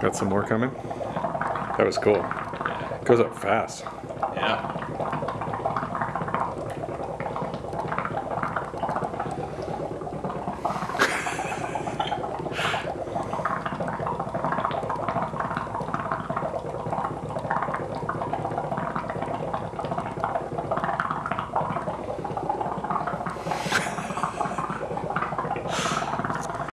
Got some more coming? That was cool. Goes up fast. Yeah.